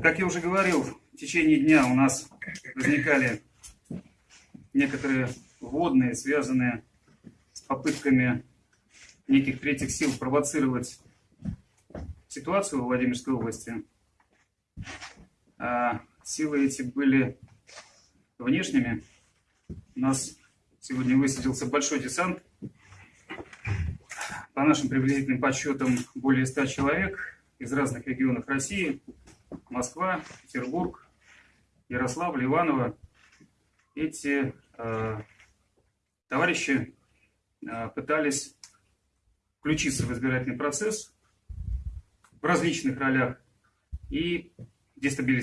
Как я уже говорил, в течение дня у нас возникали некоторые вводные, связанные с попытками неких третьих сил провоцировать ситуацию в Владимирской области. А силы эти были внешними. У нас сегодня высадился большой десант. По нашим приблизительным подсчетам, более 100 человек из разных регионов России. Москва, Петербург, Ярославль, Иваново. Эти э, товарищи э, пытались включиться в избирательный процесс в различных ролях и дестабилизировать